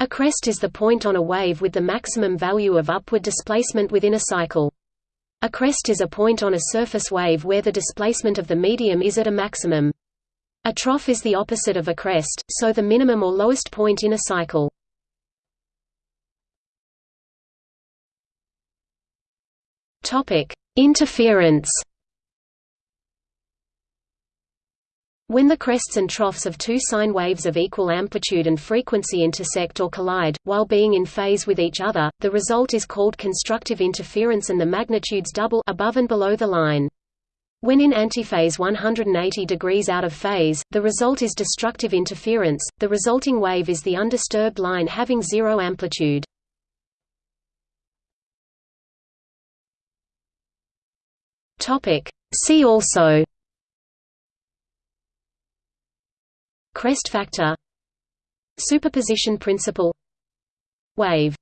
A crest is the point on a wave with the maximum value of upward displacement within a cycle. A crest is a point on a surface wave where the displacement of the medium is at a maximum. A trough is the opposite of a crest, so the minimum or lowest point in a cycle. Interference. When the crests and troughs of two sine waves of equal amplitude and frequency intersect or collide, while being in phase with each other, the result is called constructive interference and the magnitudes double above and below the line. When in antiphase 180 degrees out of phase, the result is destructive interference, the resulting wave is the undisturbed line having zero amplitude. See also Crest factor Superposition principle Wave